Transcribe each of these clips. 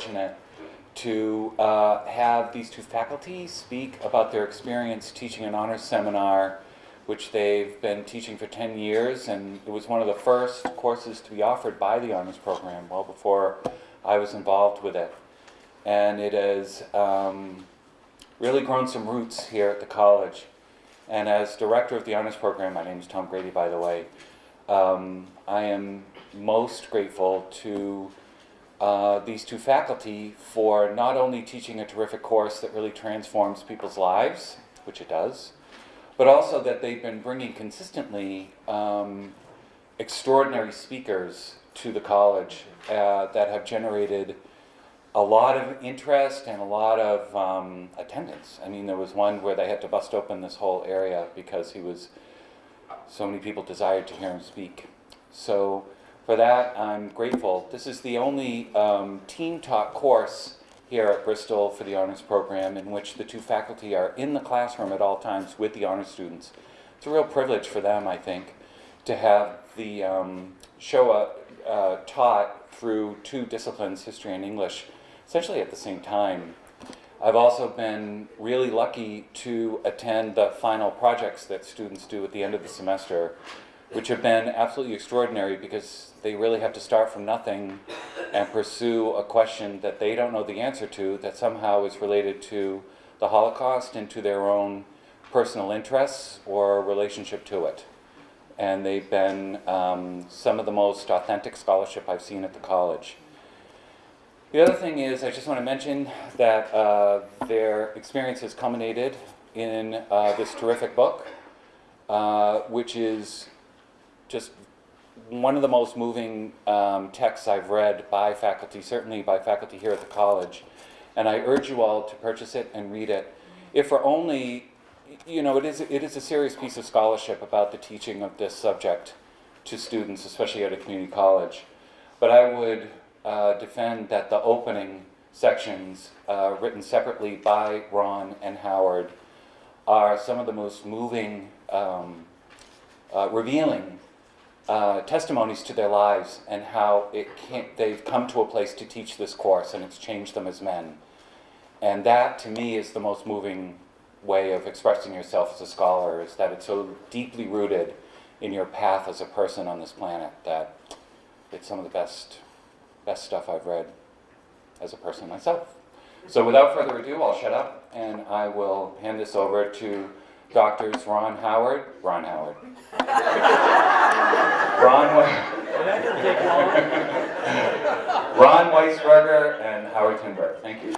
fortunate to uh, have these two faculty speak about their experience teaching an honors seminar, which they've been teaching for 10 years, and it was one of the first courses to be offered by the honors program, well before I was involved with it. And it has um, really grown some roots here at the college. And as director of the honors program, my name is Tom Grady, by the way, um, I am most grateful to uh, these two faculty for not only teaching a terrific course that really transforms people's lives, which it does, but also that they've been bringing consistently um, extraordinary speakers to the college uh, that have generated a lot of interest and a lot of um, attendance. I mean, there was one where they had to bust open this whole area because he was, so many people desired to hear him speak. So for that, I'm grateful. This is the only um, team talk course here at Bristol for the honors program in which the two faculty are in the classroom at all times with the honors students. It's a real privilege for them, I think, to have the um, uh, taught through two disciplines, history and English, essentially at the same time. I've also been really lucky to attend the final projects that students do at the end of the semester, which have been absolutely extraordinary because they really have to start from nothing and pursue a question that they don't know the answer to that somehow is related to the Holocaust and to their own personal interests or relationship to it. And they've been um, some of the most authentic scholarship I've seen at the college. The other thing is, I just want to mention that uh, their experience has culminated in uh, this terrific book, uh, which is just one of the most moving um, texts I've read by faculty, certainly by faculty here at the college. And I urge you all to purchase it and read it. If for only, you know, it is, it is a serious piece of scholarship about the teaching of this subject to students, especially at a community college. But I would uh, defend that the opening sections, uh, written separately by Ron and Howard, are some of the most moving, um, uh, revealing uh, testimonies to their lives and how it they've come to a place to teach this course and it's changed them as men. And that, to me, is the most moving way of expressing yourself as a scholar, is that it's so deeply rooted in your path as a person on this planet that it's some of the best best stuff I've read as a person myself. So without further ado, I'll shut up and I will hand this over to doctors Ron Howard, Ron Howard. Ron, Ron Weisberger and Howard Tinberg. Thank you.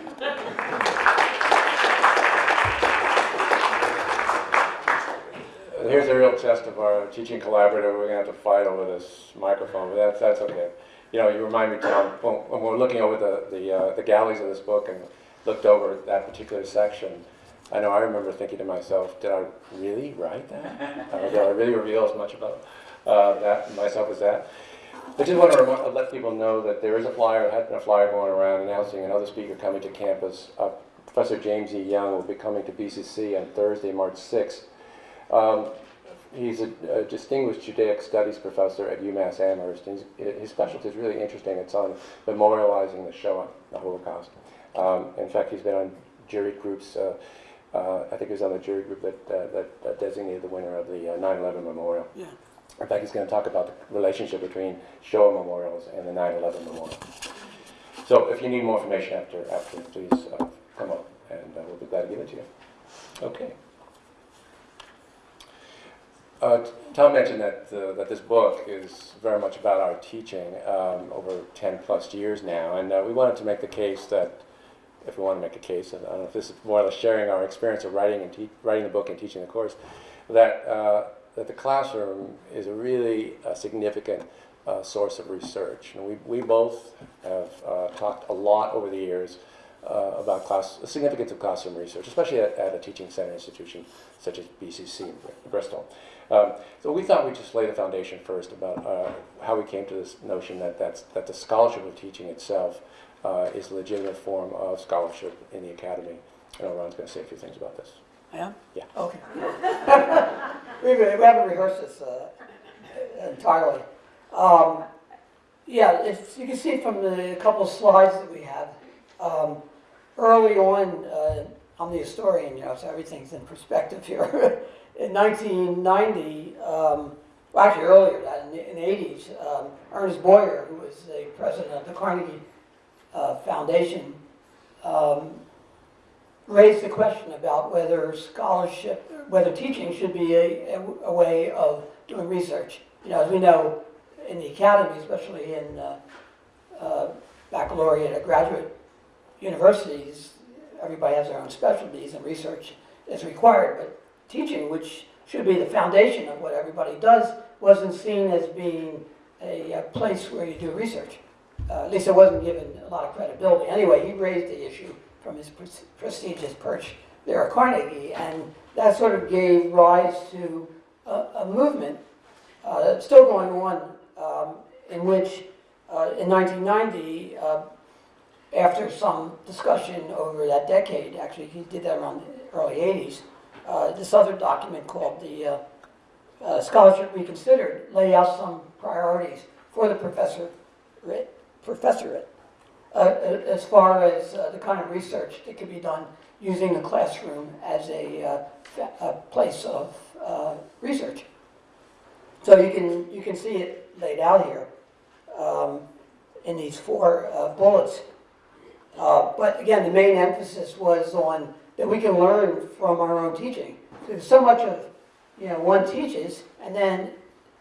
Here's a real test of our teaching collaborative. We're going to have to fight over this microphone, but that's, that's okay you know, you remind me, Tom, when, when we're looking over the, the, uh, the galleys of this book and looked over that particular section, I know I remember thinking to myself, did I really write that? did I really reveal as much about uh, that myself as that? I just want to let people know that there is a flyer, has been a flyer going around announcing another speaker coming to campus. Uh, Professor James E. Young will be coming to BCC on Thursday, March 6th. Um, he's a, a, distinguished Judaic studies professor at UMass Amherst. His, his specialty is really interesting. It's on memorializing the Shoah, the Holocaust. Um, in fact, he's been on jury groups. Uh, uh, I think he was on the jury group that, uh, that, designated the winner of the 9/11 uh, memorial. Yeah. In fact, he's going to talk about the relationship between Shoah memorials and the 9/11 memorial. So, if you need more information after, after please uh, come up, and uh, we'll be glad to give it to you. Okay. Uh, Tom mentioned that, uh, that this book is very much about our teaching um, over 10 plus years now, and uh, we wanted to make the case that, if we want to make a case, and I don't know if this is more or less sharing our experience of writing and writing the book and teaching the course, that, uh, that the classroom is a really a significant uh, source of research. And we, we both have uh, talked a lot over the years uh, about class, the significance of classroom research, especially at, at, a teaching center institution such as BCC in Bristol. Um, so we thought we'd just lay the foundation first about uh, how we came to this notion that, that's, that the scholarship of teaching itself uh, is a legitimate form of scholarship in the academy. I know Ron's going to say a few things about this. I am? Yeah. Okay. we, we haven't rehearsed this uh, entirely. Um, yeah, if you can see from the couple slides that we have, um, early on, uh, I'm the historian, you know, so everything's in perspective here. in 1990, um, well, actually earlier, than that, in the, in the 80s, um, Ernest Boyer, who was the president of the Carnegie uh, Foundation, um, raised the question about whether scholarship, whether teaching should be a, a, way of doing research. You know, as we know, in the academy, especially in uh, uh, baccalaureate or graduate universities, everybody has their own specialties and research is required, but teaching, which should be the foundation of what everybody does, wasn't seen as being a, a place where you do research. Uh, at least it wasn't given a lot of credibility. Anyway, he raised the issue from his pres- prestigious perch there at Carnegie, and that sort of gave rise to a, a movement uh, still going on, um, in which uh, in 1990, uh, after some discussion over that decade, actually he did that around the early 80s, uh, this other document called the uh, Scholarship Reconsidered laid out some priorities for the professor, professorate uh, as far as uh, the kind of research that could be done using the classroom as a, uh, a place of uh, research. So you can, you can see it laid out here um, in these four uh, bullets. But again, the main emphasis was on that we can learn from our own teaching. There's so much of, you know, one teaches and then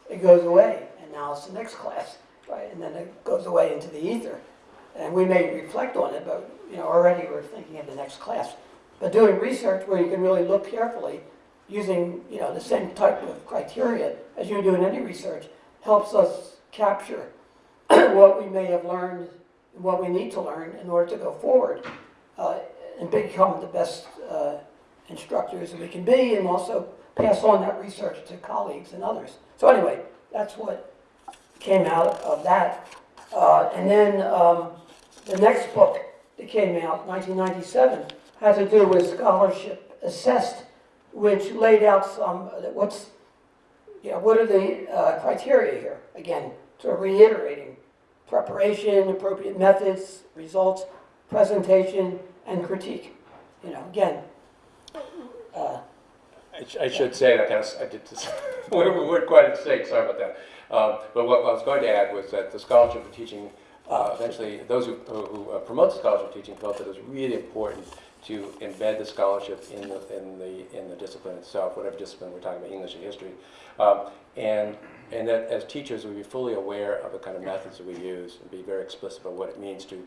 it goes away and now it's the next class, right? And then it goes away into the ether. And we may reflect on it, but, you know, already we're thinking of the next class. But doing research where you can really look carefully, using, you know, the same type of criteria as you do in any research, helps us capture what we may have learned, what we need to learn in order to go forward uh, and become the best uh, instructors that we can be and also pass on that research to colleagues and others. So anyway, that's what came out of that. Uh, and then um, the next book that came out, 1997, had to do with scholarship assessed, which laid out some, what's, you know, what are the uh, criteria here? Again, sort of reiterating preparation, appropriate methods, results, presentation, and critique. You know, again, uh, I sh- I should say of, I did this, we we weren't quite in sync, sorry about that. Um, But what I was going to add was that the scholarship for teaching, uh, eventually, those who who uh, promote scholarship teaching felt that it was really important to embed the scholarship in the, in the, in the discipline itself, whatever discipline we're talking about, English or history. Um, And, and that as teachers, we'd be fully aware of the kind of methods that we use, and be very explicit about what it means to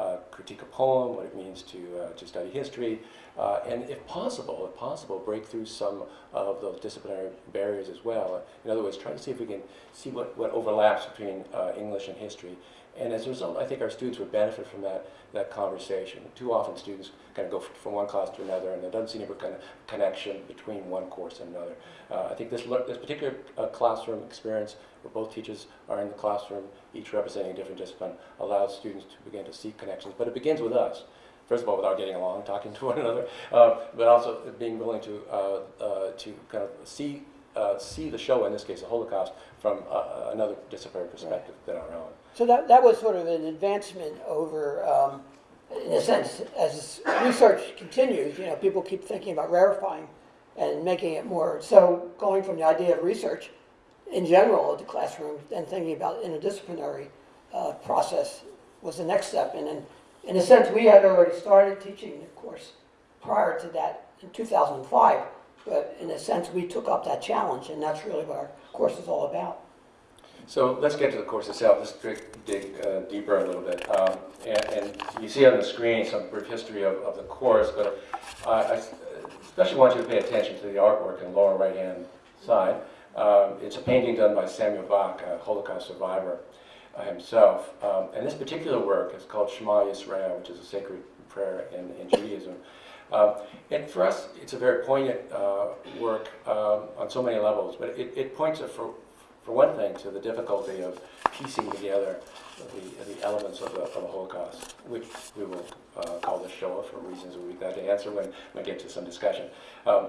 uh, critique a poem, what it means to, uh, to study history, uh, and if possible, if possible, break through some of those disciplinary barriers as well. In other words, try to see if we can see what, what overlaps between uh, English and history. And as a result, I think our students would benefit from that, that conversation. Too often students kind of go from one class to another and there doesn't seem to be a kind of connection between one course and another. Uh, I think this, this particular uh, classroom experience where both teachers are in the classroom, each representing a different discipline, allows students to begin to see connections. But it begins with us first of all, without getting along, talking to one another, uh, but also being willing to uh, uh, to kind of see uh, see the Shoah, in this case, the Holocaust, from another disciplinary perspective than our own. So that, that was sort of an advancement over, um, in a sense, as research continues, you know, people keep thinking about rarefying and making it more, so going from the idea of research in general the classroom and thinking about interdisciplinary uh, process was the next step. And in, in a sense, we had already started teaching the course prior to that in 2005, but in a sense, we took up that challenge, and that's really what our course is all about. So let's get to the course itself. Let's dig, dig uh, deeper a little bit. Um, and, and you see on the screen some brief history of, of the course, but I, I especially want you to pay attention to the artwork in the lower right-hand side. Um, it's a painting done by Samuel Bak, a Holocaust survivor uh, himself. Um, and this particular work is called Shema Yisrael, which is a sacred prayer in, in Judaism. Um, and for us, it's a very poignant uh, work um, on so many levels, but it, it points, at, for, for one thing, to the difficulty of piecing together the, the elements of the, of the Holocaust, which we will uh, call the Shoah for reasons we've got to answer when we get to some discussion. Um,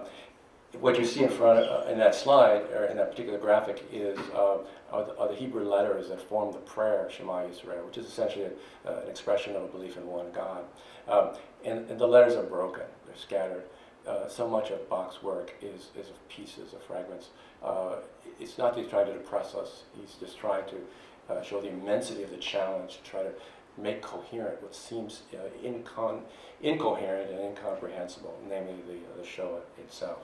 what you see in front, of, in that slide, or in that particular graphic, is uh, are, the, are the Hebrew letters that form the prayer Shema Yisrael, which is essentially a, uh, an expression of a belief in one God. Um, and, and the letters are broken; they're scattered. Uh, so much of Bak's work is, is of pieces, of fragments. Uh, it's not that he's trying to depress us, he's just trying to uh, Shoah the immensity of the challenge, to try to make coherent what seems uh, incoherent and incomprehensible, namely the, the Shoah itself.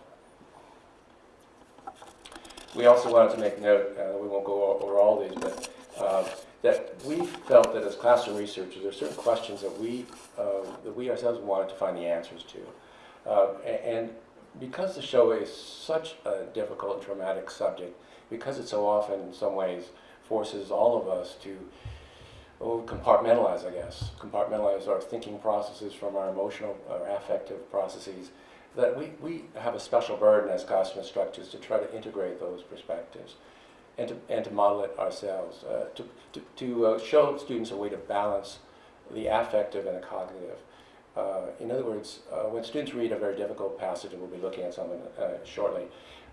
We also wanted to make note, uh, we won't go over all these, but uh, that we felt that as classroom researchers, there are certain questions that we, uh, that we ourselves wanted to find the answers to. Uh, and because the show is such a difficult and traumatic subject, because it so often, in some ways, forces all of us to oh, compartmentalize, I guess, compartmentalize our thinking processes from our emotional or affective processes, that we, we have a special burden as classroom instructors to try to integrate those perspectives and to, and to model it ourselves, uh, to, to, to uh, show students a way to balance the affective and the cognitive. Uh, in other words, uh, when students read a very difficult passage, and we'll be looking at something uh, shortly,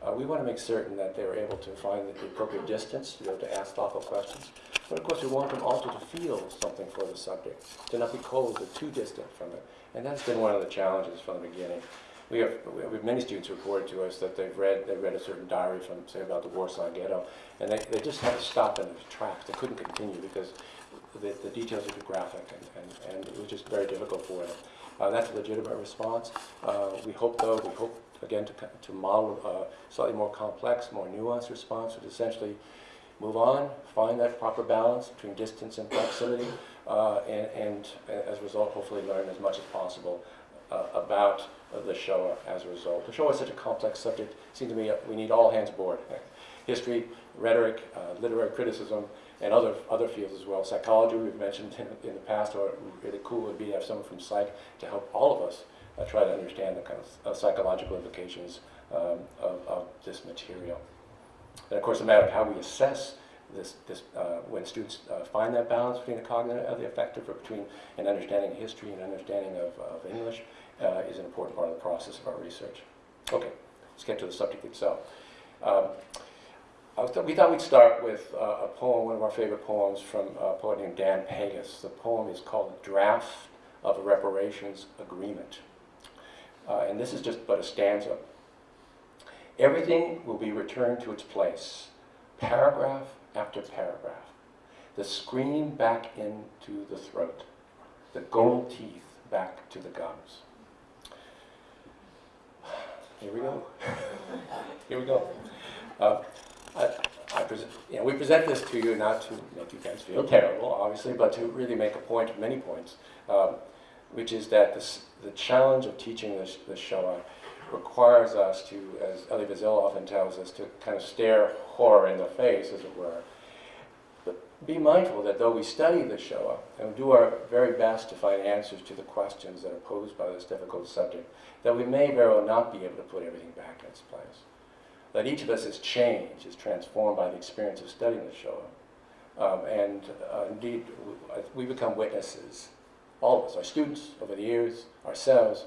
uh, we want to make certain that they're able to find the appropriate distance be able to ask thoughtful questions. But of course, we want them also to feel something for the subject, to not be cold or too distant from it. And that's been one of the challenges from the beginning. We have, we have many students report to us that they've read, they read a certain diary from, say, about the Warsaw Ghetto, and they, they just had to stop in their tracks. They couldn't continue because the, the details are too graphic, and, and, and it was just very difficult for them. Uh, that's a legitimate response. Uh, we hope, though, we hope, again, to, to model a slightly more complex, more nuanced response, which essentially move on, find that proper balance between distance and proximity, uh, and, and as a result, hopefully learn as much as possible uh, about uh, the Shoah as a result. The Shoah is such a complex subject. It seems to me uh, we need all hands aboard. History, rhetoric, uh, literary criticism, and other other fields as well. Psychology, we've mentioned in, in the past, or really cool would be to have someone from psych to help all of us uh, try to understand the kind of psychological implications um, of, of this material. And of course, a matter of how we assess this, this uh, when students uh, find that balance between the cognitive and the affective, or between an understanding of history and understanding of, of English, uh, is an important part of the process of our research. Okay, let's get to the subject itself. Um, th- we thought we'd start with uh, a poem, one of our favorite poems from a poet named Dan Pagis. The poem is called Draft of a Reparations Agreement. Uh, and this is just but a stanza. Everything will be returned to its place, paragraph after paragraph. The scream back into the throat, the gold teeth back to the gums. Here we go. Here we go. Uh, I, I you know, we present this to you not to make you guys feel terrible, obviously, but to really make a point many points, um, which is that this, the challenge of teaching this, this Shoah requires us to, as Elie Wiesel often tells us, to kind of stare horror in the face, as it were. But be mindful that though we study the Shoah and do our very best to find answers to the questions that are posed by this difficult subject, that we may very well not be able to put everything back in its place that each of us is changed, is transformed by the experience of studying the Shoah. Um, and uh, indeed, we become witnesses, all of us, our students over the years, ourselves,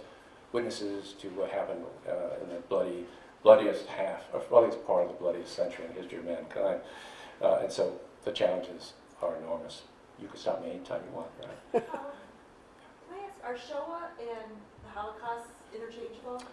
witnesses to what happened uh, in the bloody, bloodiest half, or bloodiest part of the bloodiest century in the history of mankind. Uh, and so the challenges are enormous. You can stop me anytime you want, right? Um, Can I ask, are Shoah and the Holocaust interchangeable?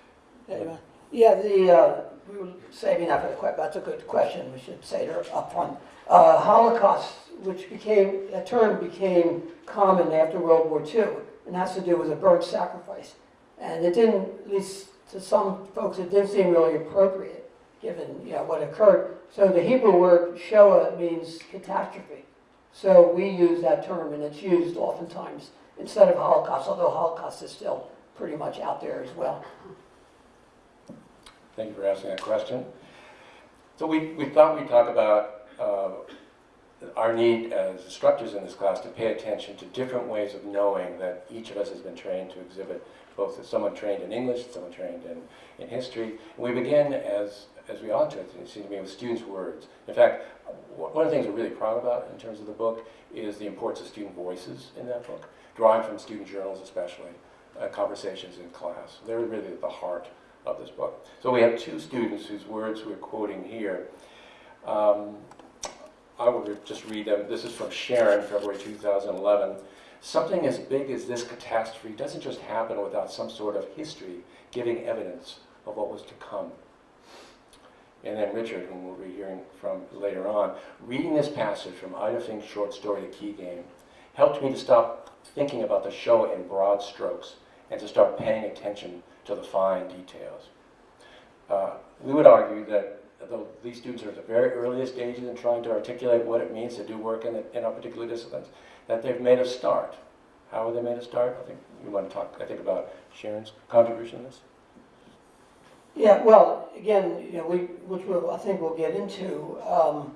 Anyway, Yeah, the, uh, we were saving that for the question, that's a good question, we should say it up front. Uh, Holocaust, which became, that term became common after World War II, and has to do with a bird sacrifice. And it didn't, at least to some folks, it didn't seem really appropriate, given, you know, what occurred. So the Hebrew word Shoah means catastrophe. So we use that term, and it's used oftentimes instead of Holocaust, although Holocaust is still pretty much out there as well. Thank you for asking that question. So we, we thought we'd talk about uh, our need as instructors in this class to pay attention to different ways of knowing that each of us has been trained to exhibit, both someone trained in English, someone trained in, in history. We begin, as, as we ought to, it seems to me, with students' words. In fact, one of the things we're really proud about in terms of the book is the importance of student voices in that book, drawing from student journals especially, uh, conversations in class. They're really at the heart of this book. So we have two students whose words we're quoting here. Um, I will just read them. This is from Sharon, February 2011. Something as big as this catastrophe doesn't just happen without some sort of history giving evidence of what was to come. And then Richard, whom we'll be hearing from later on, reading this passage from Ida Fink's short story, The Key Game, helped me to stop thinking about the Shoah in broad strokes and to start paying attention to the fine details. Uh, we would argue that though these students are at the very earliest stages in trying to articulate what it means to do work in, in our particular disciplines, that they've made a start. How have they made a start? I think you want to talk, I think, about Sharon's contribution to this. Yeah, well, again, you know, we, which we'll, I think we'll get into, um,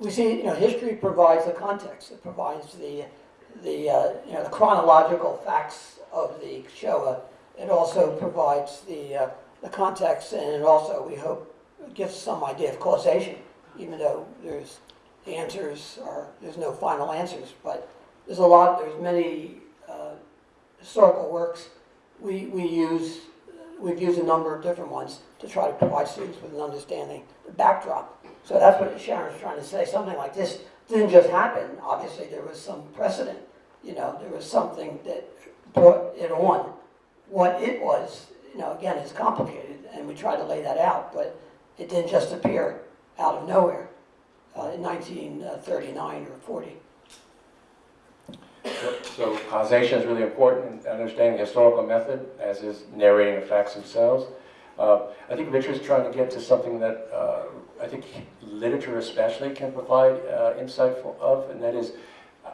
we see, you know, history provides the context, it provides the, the, uh, you know, the chronological facts of the Shoah. It also provides the, uh, the context, and it also, we hope, gives some idea of causation, even though there's, the answers are, there's no final answers, but there's a lot, there's many, uh, historical works we, we use we've used a number of different ones to try to provide students with an understanding, the backdrop. So that's what Sharon's trying to say. Something like this didn't just happen. Obviously, there was some precedent. You know, there was something that brought it on. What it was, you know, again, is complicated, and we try to lay that out, but it didn't just appear out of nowhere uh, in 1939 or 40. So causation is really important in understanding historical method, as is narrating the facts themselves. Uh, I think Richard's trying to get to something that uh, I think literature especially can provide uh, insight for, of, and that is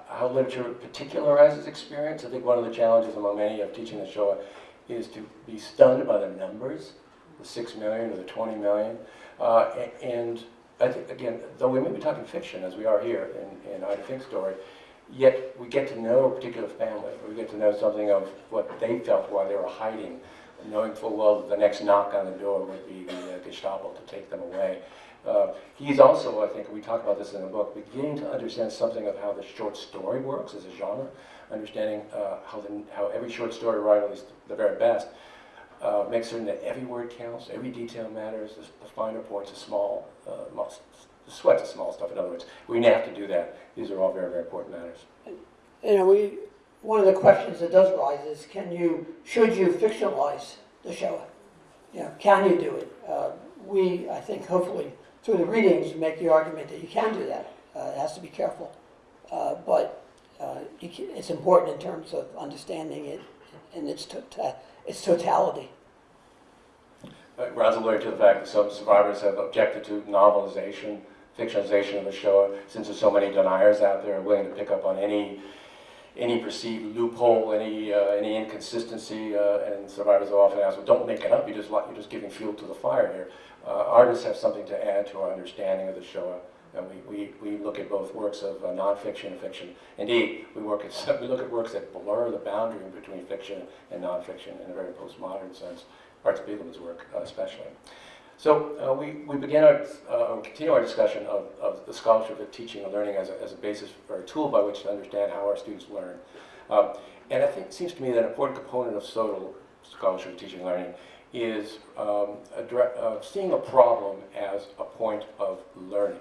how literature particularizes experience. I think one of the challenges among many of teaching the Shoah is to be stunned by the numbers, the six million or the 20 million. Uh, and I think, again, though we may be talking fiction, as we are here in, in Ida Fink's story, yet we get to know a particular family. We get to know something of what they felt while they were hiding, knowing full well that the next knock on the door would be the uh, Gestapo to take them away. Uh, he's also, I think, we talk about this in the book, beginning to understand something of how the short story works as a genre, understanding uh, how, the, how every short story writer, at least the very best, uh, makes certain that every word counts, every detail matters, the, the finer points, the small, uh, most, the sweat, the small stuff. In other words, we have to do that. These are all very, very important matters. You know, we, one of the questions that does rise is, can you, should you fictionalize the Shoah? You know, can you do it? Uh, we, I think, hopefully, through the readings, make the argument that you can do that. Uh, it has to be careful. Uh, but uh, you ca it's important in terms of understanding it in its, tota- its totality. Uh, Ron's alluded to the fact that some survivors have objected to novelization, fictionalization of the Shoah, since there's so many deniers out there willing to pick up on any any perceived loophole, any uh, any inconsistency, uh, and survivors will often ask, "Well, don't make it up. you're just you're just giving fuel to the fire here." Uh, artists have something to add to our understanding of the Shoah, and we, we, we look at both works of uh, nonfiction and fiction. Indeed, we work at we look at works that blur the boundary between fiction and nonfiction in a very postmodern sense. Art Spiegelman's work, uh, especially. So uh, we, we begin our, uh, continue our discussion of, of the scholarship of teaching and learning as a, as a basis or a tool by which to understand how our students learn. Um, and I think it seems to me that an important component of SOTL, scholarship of teaching and learning, is um, addre- uh, seeing a problem as a point of learning.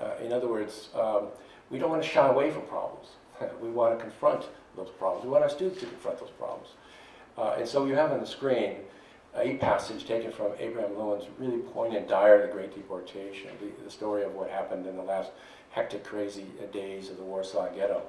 Uh, in other words, um, we don't want to shy away from problems. we want to confront those problems. We want our students to confront those problems. Uh, and so you have on the screen a passage taken from Abraham Lewin's really poignant Diary the Great Deportation, the, the story of what happened in the last hectic, crazy days of the Warsaw Ghetto.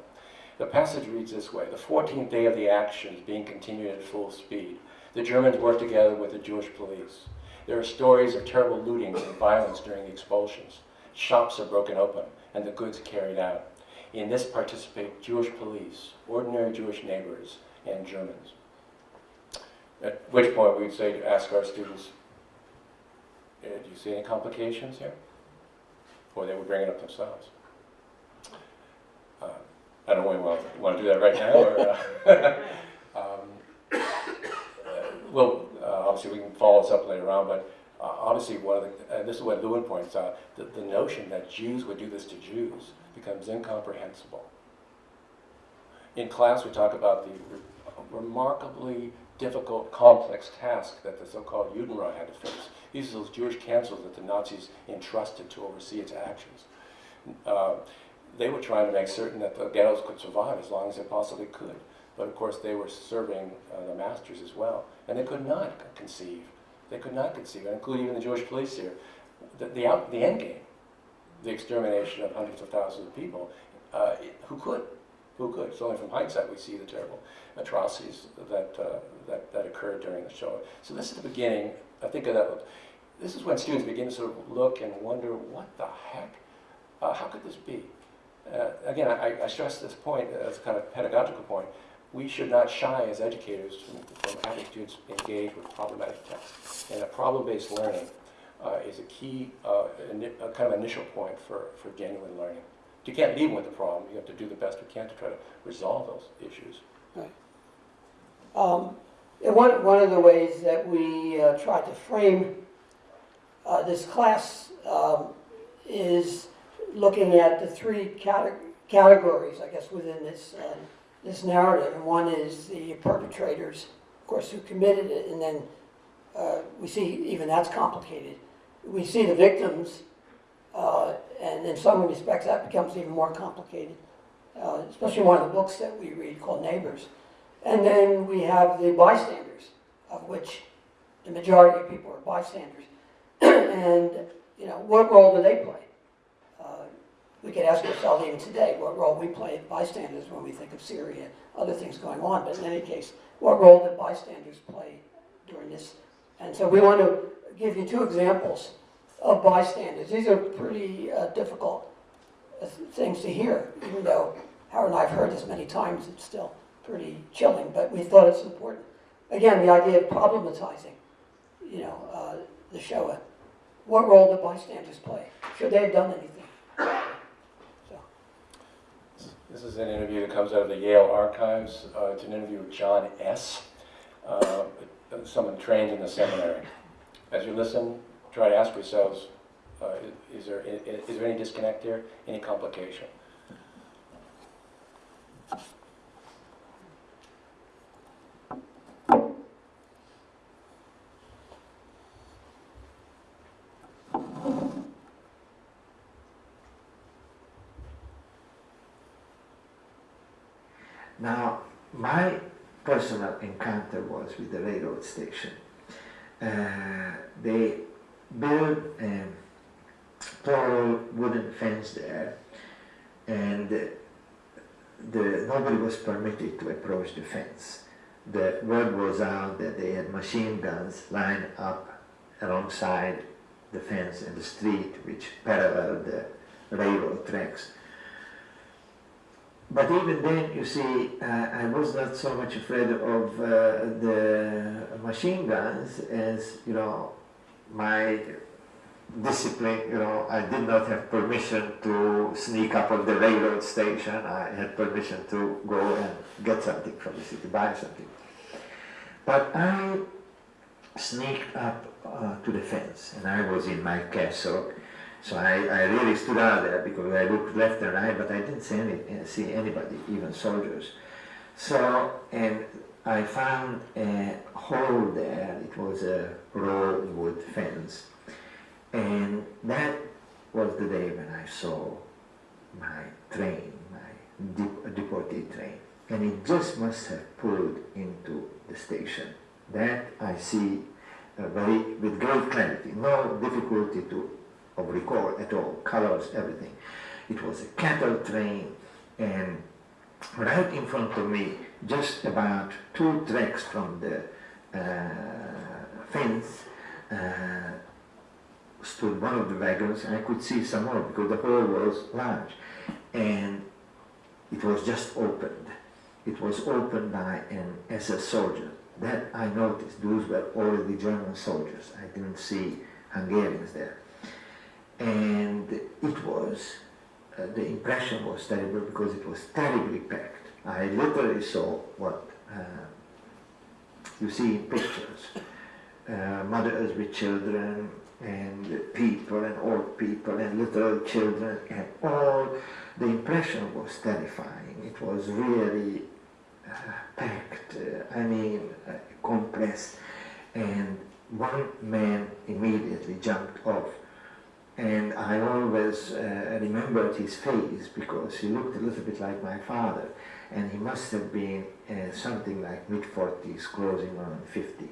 The passage reads this way, the 14th day of the actions being continued at full speed. The Germans work together with the Jewish police. There are stories of terrible lootings and violence during the expulsions. Shops are broken open and the goods carried out. In this participate Jewish police, ordinary Jewish neighbors, and Germans. At which point we'd say to ask our students, "Uh, do you see any complications here? Or they would bring it up themselves. Uh, I don't know if we want, want to do that right now, or, uh, um, well, uh, obviously we can follow this up later on, but uh, obviously one of the, and this is what Lewin points out, the, the notion that Jews would do this to Jews becomes incomprehensible. In class, we talk about the re- remarkably difficult, complex task that the so-called Judenrat had to face. These are those Jewish councils that the Nazis entrusted to oversee its actions. Uh, they were trying to make certain that the ghettos could survive as long as they possibly could. But of course, they were serving uh, the masters as well, and they could not conceive. They could not conceive, including even the Jewish police here. The, the, out, the end game, the extermination of hundreds of thousands of people, uh, who could? Who could? It's only from hindsight we see the terrible atrocities that, uh, that, that occurred during the Shoah. So this is the beginning, I think of that, this is when students begin to sort of look and wonder, what the heck? Uh, how could this be? Uh, again, I, I stress this point as a kind of pedagogical point. We should not shy as educators from, having students engage with problematic text. And a problem-based learning uh, is a key, uh, a kind of initial point for, for genuine learning. You can't leave with the problem. You have to do the best we can to try to resolve those issues. Um, and one, one of the ways that we uh, tried to frame uh, this class um, is looking at the three cate- categories, I guess, within this, uh, this narrative. And one is the perpetrators, of course, who committed it, and then uh, we see even that's complicated. We see the victims, uh, and in some respects that becomes even more complicated, uh, especially one of the books that we read called Neighbors. And then we have the bystanders, of which the majority of people are bystanders. and, you know, what role do they play? We could ask ourselves even today, what role we play bystanders when we think of Syria, other things going on. But in any case, what role did bystanders play during this? And so we want to give you two examples of bystanders. These are pretty uh, difficult uh, things to hear, even though Howard and I have heard this many times, it's still pretty chilling, but we thought it's important. Again, the idea of problematizing, you know, uh, the Shoah. What role do bystanders play? Should they have done anything? This is an interview that comes out of the Yale archives. Uh, it's an interview with John S., uh, someone trained in the seminary. As you listen, try to ask yourselves, uh, is, there, is there any disconnect here, any complication? Now, my personal encounter was with the railroad station. Uh, they built a tall wooden fence there, and the, nobody was permitted to approach the fence. The word was out that they had machine guns lined up alongside the fence in the street, which paralleled the railroad tracks. But even then, you see, uh, I was not so much afraid of uh, the machine guns as, you know, my discipline, you know, I did not have permission to sneak up on the railroad station. I had permission to go and get something from the city, buy something. But I sneaked up uh, to the fence, and I was in my cassock, so I, I really stood out there because I looked left and right, but I didn't see, any, see anybody, even soldiers. So, and I found a hole there. It was a raw wood fence. And that was the day when I saw my train, my dep- deported train. And it just must have pulled into the station. That I see uh, very, with great clarity, no difficulty to of recall at all, colors, everything. It was a cattle train, and right in front of me, just about two tracks from the uh, fence, uh, stood one of the wagons, and I could see some more because the hole was large, and it was just opened. It was opened by an SS soldier. That I noticed. Those were already German soldiers. I didn't see Hungarians there and it was uh, the impression was terrible because it was terribly packed. I literally saw what uh, you see in pictures: uh, mothers with children, and people, and old people, and little children, and all. The impression was terrifying. It was really uh, packed. Uh, I mean, uh, compressed, and one man immediately jumped off. And I always uh, remembered his face because he looked a little bit like my father, and he must have been uh, something like mid 40s, closing on 50.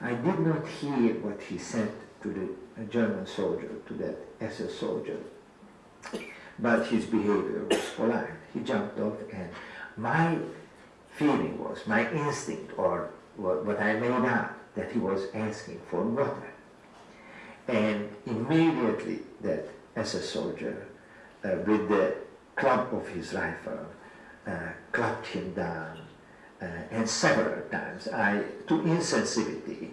I did not hear what he said to the German soldier, to that SS soldier, but his behavior was polite. He jumped off, and my feeling was, my instinct, or what, what I made out, that he was asking for water. And immediately that SS soldier, uh, with the club of his rifle, uh, clapped him down, uh, and several times, I, to insensitivity,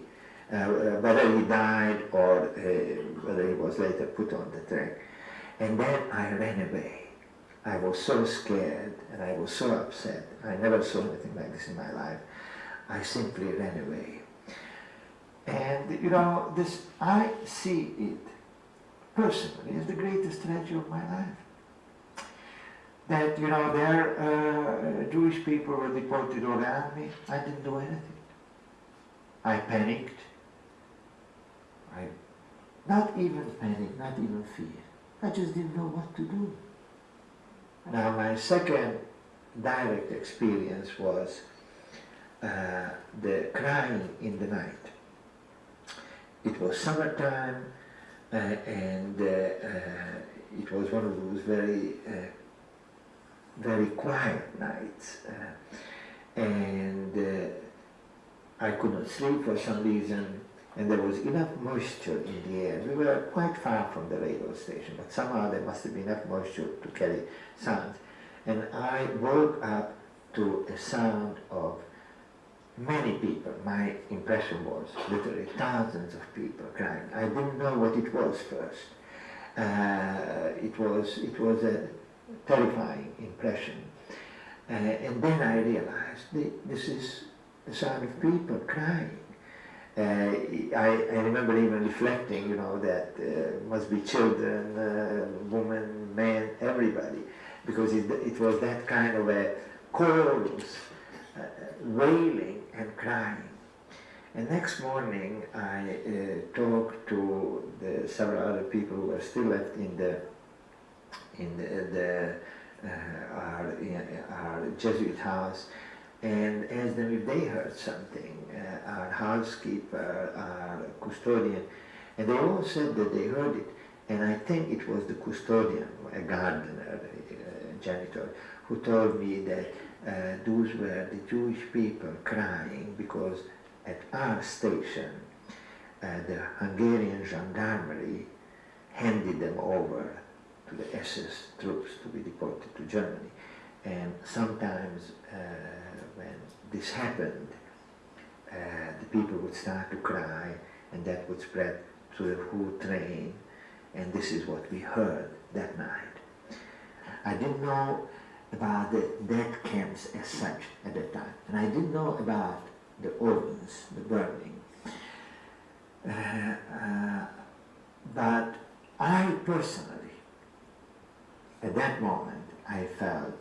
uh, whether he died or uh, whether he was later put on the track. And then I ran away. I was so scared and I was so upset. I never saw anything like this in my life. I simply ran away. And you know, this I see it personally as the greatest tragedy of my life. That you know, there uh, Jewish people were deported all around me. I didn't do anything. I panicked. I not even panic, not even fear. I just didn't know what to do. Now my second direct experience was uh, the crying in the night. It was summertime uh, and uh, uh, it was one of those very, uh, very quiet nights. Uh, and I could not sleep for some reason and there was enough moisture in the air. We were quite far from the radio station, but somehow there must have been enough moisture to carry sound. And I woke up to a sound of many people. My impression was literally thousands of people crying. I didn't know what it was first. Uh, it was it was a terrifying impression. Uh, and then I realized th this is the sound of people crying. Uh, I, I, remember even reflecting, you know, that uh, must be children, uh, women, men, everybody, because it, it, was that kind of a chorus, uh, wailing and crying. And next morning, I uh, talked to the several other people who were still left in the in the, the uh, our, our Jesuit house, and asked them if they heard something, uh, our housekeeper, our custodian, and they all said that they heard it. And I think it was the custodian, a gardener, a janitor, who told me that uh, those were the Jewish people crying because at our station, uh, the Hungarian gendarmerie handed them over to the SS troops to be deported to Germany. And sometimes uh, when this happened, uh, the people would start to cry and that would spread to the whole train and this is what we heard that night. I didn't know about the death camps as such at that time and I didn't know about the ovens, the burning. Uh, uh, but I personally, at that moment, I felt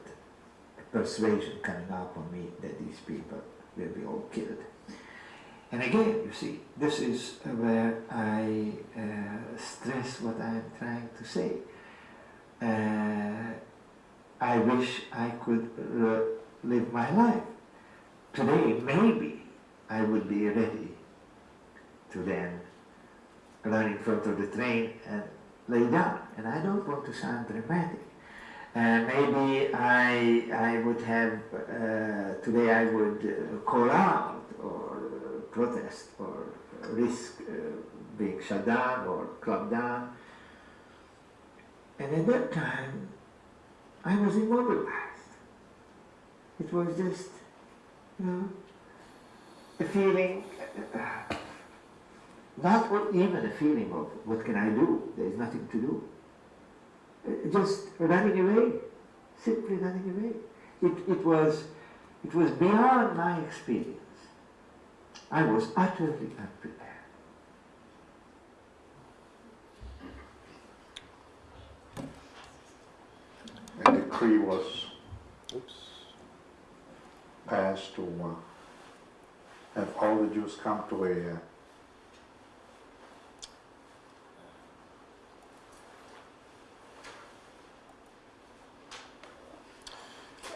a persuasion coming up on me that these people will be all killed. And again, you see, this is where I uh, stress what I'm trying to say. I wish I could live my life. Today, maybe I would be ready to then run in front of the train and lay down. And I don't want to sound dramatic. Uh, maybe I, I would have, uh, today I would uh, call out or protest or risk uh, being shut down or clamped down. And at that time, I was immobilized. It was just, you know, a feeling, uh, not even a feeling of what can I do, there is nothing to do just running away, simply running away. It, it, was, it was beyond my experience. I was utterly unprepared. Decree was passed to have all the Jews come to a, uh,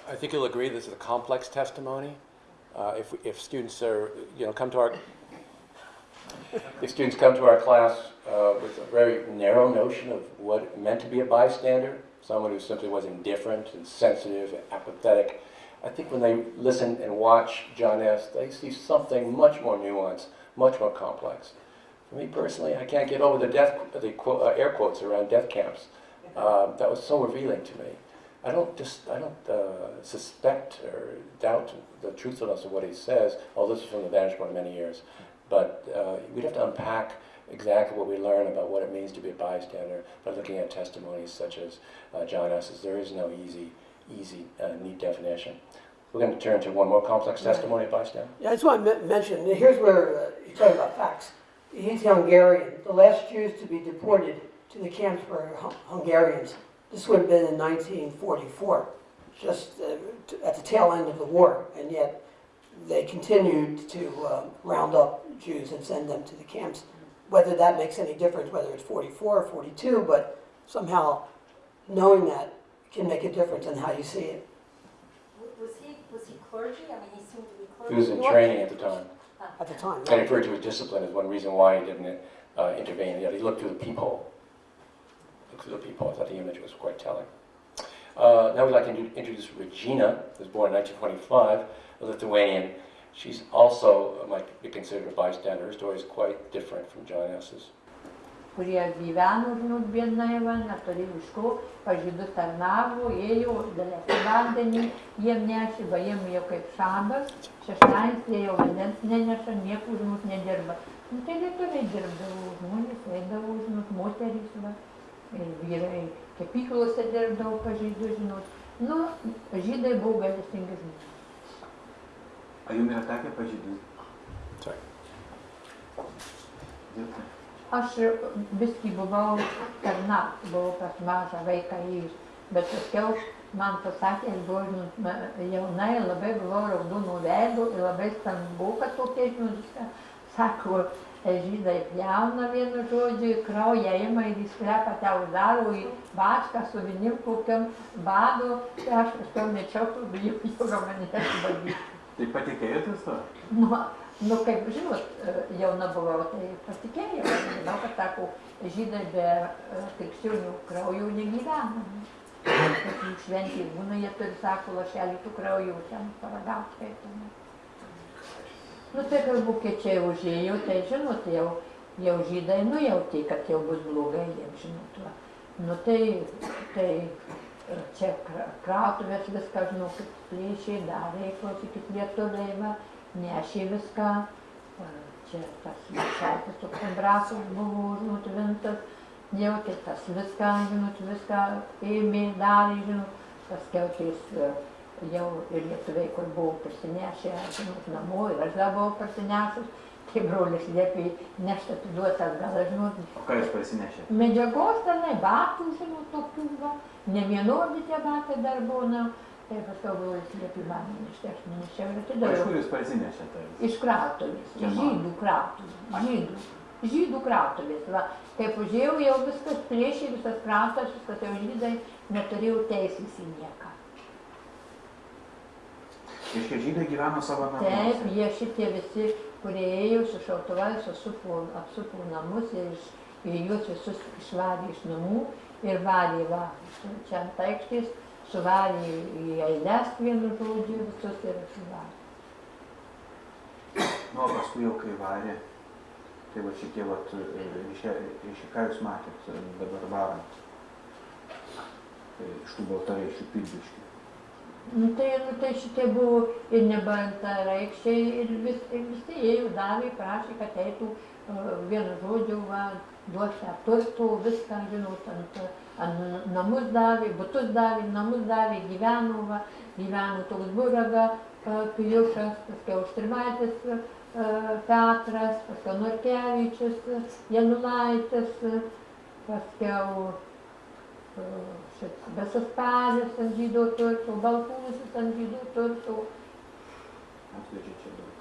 I think you'll agree this is a complex testimony. Uh, If, if students are, you know, come to our, if students come to our class uh, with a very narrow notion of what it meant to be a bystander, someone who simply was indifferent and sensitive and apathetic, I think when they listen and watch John S., they see something much more nuanced, much more complex. For me personally, I can't get over the death, the uh, air quotes around death camps. Uh, that was so revealing to me. I don't just, I don't uh, suspect or doubt the truthfulness of what he says, although this is from the vantage point of many years. But uh, we'd have to unpack exactly what we learn about what it means to be a bystander by looking at testimonies such as uh, John S.'s. There is no easy, easy, uh, neat definition. We're going to turn to one more complex testimony of bystander. Yeah, I just want to men- mention, here's where uh, you're talking about facts. He's Hungarian. The last Jews to be deported to the camps were Hun- Hungarians. This would have been in 1944, just uh, at the tail end of the war, and yet they continued to um, round up Jews and send them to the camps. Whether that makes any difference, whether it's 44 or 42, but somehow knowing that can make a difference in how you see it. Was he, was he clergy? I mean, he seemed to be clergy. He was in training at the time. At the time, right? I referred to his discipline as one reason why he didn't uh, intervene. Yet he looked through the peephole. Looked through the peephole. I thought the image was quite telling. Uh, now we'd like to introduce Regina, who was born in 1925, a Lithuanian. She's also might be considered a bystander. Her story is quite different from John S.'s. kurie gyveno, va, neturėjo iš ko, pažydus tarnavo, ėjo, dalėsi vandenį, jiem nešė, va, jiem jau kaip šabas, šeštadienis jie jau vandens neneša, niekur, žinot, nedirba. Nu, tai lietuviai dirbdavo, žmonės eidavo, žinot, moterys, va, ir vyrai kepyklose dirbdavo pažydus, žinot. Nu, žydai buvo galestingi žmonės. Ar jums yra tekę pažydinti? Sorry. Dirbti. Aš viskį buvau tarnaut, buvau pas mažą vaiką įjus, bet paskiau man pasakė, aš buvau žinot, ma- jauna ir labai buvau raudonų veidų ir labai stambu, kad tokie žinot, viską. Sako, e, žydai pjauna vienu žodžiu, į kraują ima ir į sklepą te uždaro į vašką su vinim kokiam bado, tai aš paskiau mečiau, kur bijau, jau gal mane nesibadyti. Tai patikėjotės to? Nu, nu, kaip žinot, e, jauna buvau, tai pasitikėjau. Aš Žinau, kad sako, žydai be e, krikščionių kraujo negyvena. Kaip jų šventė būna, jie turi, sako, lašelį tų kraujo ten paragauti. ten. Nu, tai kai vokiečiai užėjo, tai žinot, jau, jau žydai nujautė, kad jau bus blogai jiems, žinot. Va. Nu, tai, tai e, čia kra- krautuvės viską, žinau, kaip plėšiai darė, klausykit lietuviai, va nešė viską. Čia tas šaltas toks embrasas buvo užnutvintas, jautė tas viską, žinot, viską ėmė, darė, žinot, paskiau tais e, jau ir lietuviai, kur buvo prisinešę, žinot, namo ir aš dar buvau prisinešus, tai brolis liepė nešti atiduoti atgal, žinot, O ką jūs parsinešėte? medžiagos tenai, batų, žinot, tokių, va, ne vienodi tie batai dar būna, tai paskiau brolis liepė man nešti, aš nenešiau ir Iš atidaviau. kur jūs parsinešėte? Iš krautuvės, Kieno? žydų krautuvės, žydų, žydų krautuvės. Va, kaip užėjau, jau viskas plėšė, visas krautas, viskas jau žydai, neturėjau teisės į nieką. Reiškia, žydai gyveno savo Taip, namuose. jie šitie visi, kurie ėjo su šautuvais, susupo, apsupo namus ir iš, ir juos visus išvarė iš namų ir varė, va, čia ant aikštės, suvarė į eilės vienu žodžiu visus ir išvarė. Nu, o paskui jau kai varė, tai va šitie, va, reiškia, ką jūs matėt dabar varant? Tai Iš tų baltaraiščių pilviškių. Nu tai, nu tai šitie buvo ir nebantareikščiai ir vis, ir visi ėjo, davė, prašė, kad eitų uh, vienu žodžiu, va, duosi turtų, viską, žinot, ant, ant namus davė, butus davė, namus davė, gyveno, va, gyveno toks buraga, uh, Pijušas, paskiau Štrimaitis, uh, Petras, paskiau Norkevičius, Janulaitis, paskiau palis ant žydų turtų, baltūsis ant žydų turtų, Atvežė čia daug.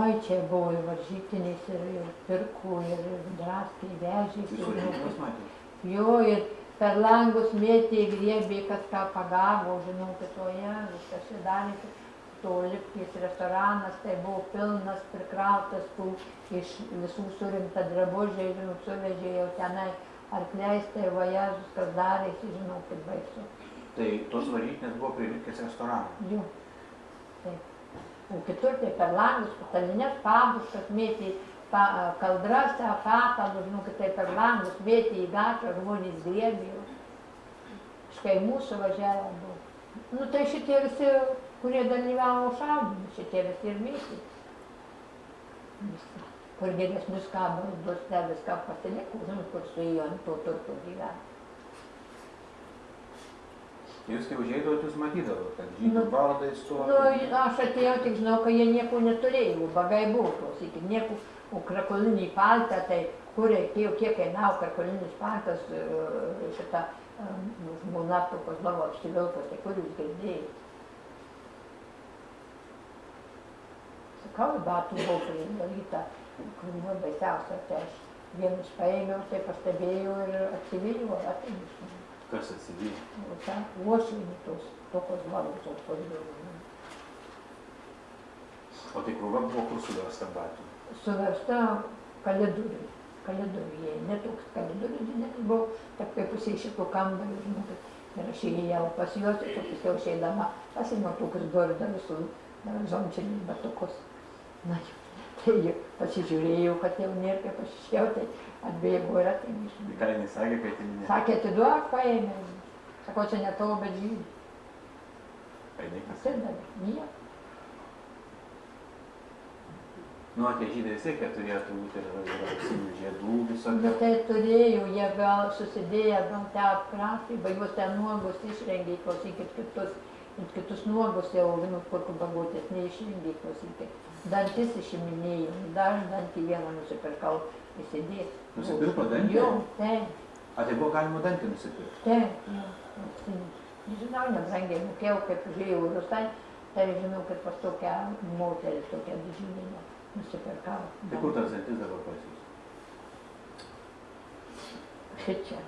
Oi, čia buvo ir varžytinės, ir, ir pirkų, ir draskė, vežėsi. Jūs varžytuvės matėte? Jo, ir per langus mėtė, griebė, kas ką pagavo, žinau, kitoje, viskas čia darė. To lipkės restoranas, tai buvo pilnas, prikrautas tų iš visų surinkta drabužiai, žinau, suvežė jau tenai arkliais, tai vajazus, kas darėsi, žinau, kaip baisu. Tai tos varžytinės buvo prie Liukės restorano. Jo. Taip. O kitur tai per langus, patalinės pabuškas mėtė pa, kaldras, patalus, žinau, tai per langus mėtė į gatvę, žmonės griebė. Iš kaimų suvažiavo buvo. Nu tai šitie visi, kurie dalyvavo šaudymui, šitie visi ir mėtė. Viską. Kur geresnius kabaldus, ne viską pasiliko, žinot, kur su juo ant to turto gyveno. Jūs kai užeidavot, jūs matydavot, kad žydų Nu, baldai stovi. Nu, aš atėjau, tik žinau, kad jie nieko neturėjo, bagai buvo, klausykit, nieko, o krakolinį paltą, tai kur reikėjo, kiek kainavo krakolinis paltas, šitą žmona to Kozlovo apsivilkos, tai kur jūs girdėjai? Sakau, batų buvo pridaryta, kur buvo baisiausia, tai aš vienus paėmiau, tai pastebėjau ir atsivyliau, atėmiau. Kas atsivyja? O ten uošviai tos, tokios valos aukos O tai krūva buvo kur suversta batų. Suversta kalidoriui. Kalidoriuje, ne toks kalidorius didelis buvo, tik kaip pusė šito kambario, žinokit. Ir aš įėjau pas juos, ir paskui išeidama pasiėmiau tokius dordarus su zončiniais batukus. Na, tai jau pasižiūrėjau, kad jau nėra kaip aš išėjau, tai atbėgo ir atėmė iš manęs. Ką jinai sakė, kad jinai... Sakė, atiduok, paėmė. Sakau, čia ne tavo, bet žydų. Atidavė, nieko. Nu, tie žydai vis tiek turėjo turbūt ir auksinių žiedų visokių. Bet tai turėjo, jie gal susidėję, gal te apkrastai, ba juos ten nuogus išrengė, klausykit, kitus, kitus nuogus jau, nu, kur bagutės neišrengė, klausykit. Dantis išiminėjau, dar dantį vieną nusipirkau įsidėti. Nusipirko dantį? Jo, taip, A, tai buvo galima dantį nusipirkti. taip, jo, auksinį. Žinau, nebrangiai mokėjau, kaip užėjau į Rusai, tai žinau, kad pas tokią moterį, tokią didžiulę nusipirkau. Tai kur tas dantis dabar pas jūs? Šičia.